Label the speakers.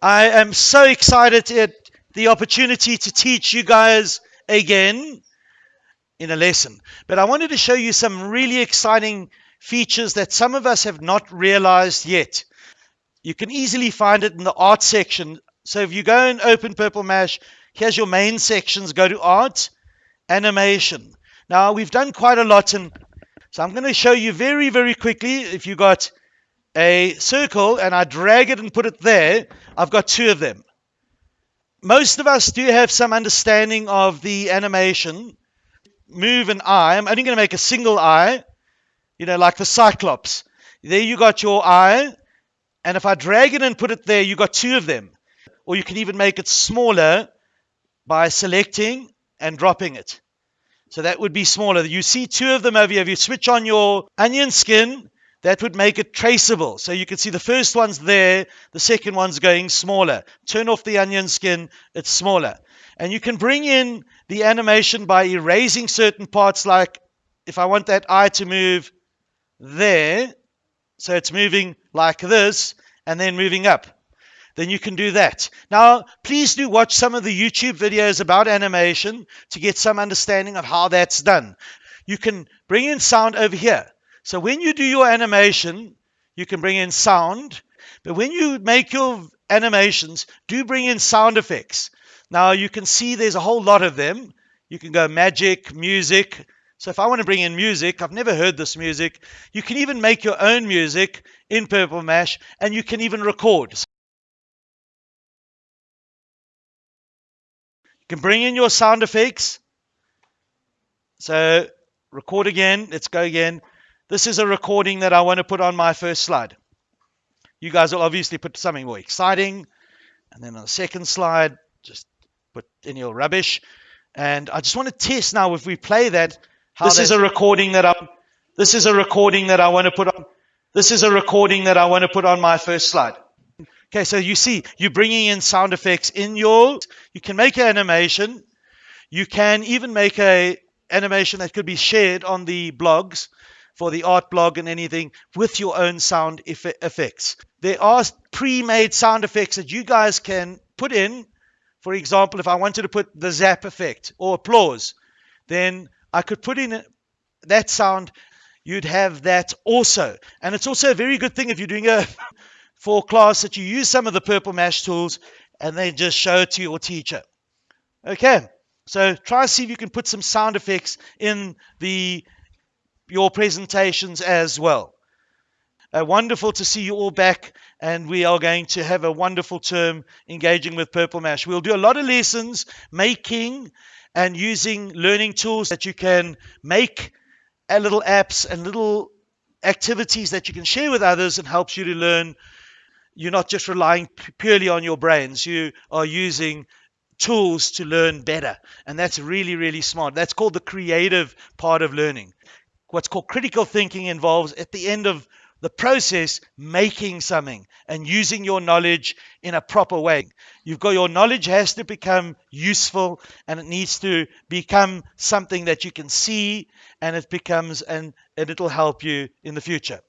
Speaker 1: I am so excited at the opportunity to teach you guys again in a lesson. But I wanted to show you some really exciting features that some of us have not realized yet. You can easily find it in the art section. So if you go and open Purple Mash, here's your main sections. Go to art, animation. Now we've done quite a lot in so I'm going to show you very, very quickly. If you got a circle and I drag it and put it there, I've got two of them. Most of us do have some understanding of the animation. Move an eye. I'm only going to make a single eye, you know, like the Cyclops. There you got your eye. And if I drag it and put it there, you got two of them. Or you can even make it smaller by selecting and dropping it. So that would be smaller. You see two of them over here. If you switch on your onion skin, that would make it traceable. So you can see the first one's there, the second one's going smaller. Turn off the onion skin, it's smaller. And you can bring in the animation by erasing certain parts, like if I want that eye to move there, so it's moving like this, and then moving up then you can do that. Now, please do watch some of the YouTube videos about animation to get some understanding of how that's done. You can bring in sound over here. So when you do your animation, you can bring in sound, but when you make your animations, do bring in sound effects. Now you can see there's a whole lot of them. You can go magic, music. So if I want to bring in music, I've never heard this music. You can even make your own music in Purple Mash and you can even record. You can bring in your sound effects. So record again. Let's go again. This is a recording that I want to put on my first slide. You guys will obviously put something more exciting. And then on the second slide, just put in your rubbish. And I just want to test now if we play that. this is a recording that I this is a recording that I want to put on this is a recording that I want to put on my first slide. Okay, so you see, you're bringing in sound effects in your, you can make an animation. You can even make a animation that could be shared on the blogs for the art blog and anything with your own sound effects. There are pre-made sound effects that you guys can put in. For example, if I wanted to put the zap effect or applause, then I could put in that sound. You'd have that also. And it's also a very good thing if you're doing a for class that you use some of the Purple Mash tools and then just show it to your teacher. Okay, so try to see if you can put some sound effects in the your presentations as well. Uh, wonderful to see you all back, and we are going to have a wonderful term engaging with Purple Mash. We'll do a lot of lessons making and using learning tools that you can make little apps and little activities that you can share with others and helps you to learn you're not just relying purely on your brains. You are using tools to learn better. And that's really, really smart. That's called the creative part of learning. What's called critical thinking involves, at the end of the process, making something and using your knowledge in a proper way. You've got your knowledge has to become useful and it needs to become something that you can see and it becomes and, and it'll help you in the future.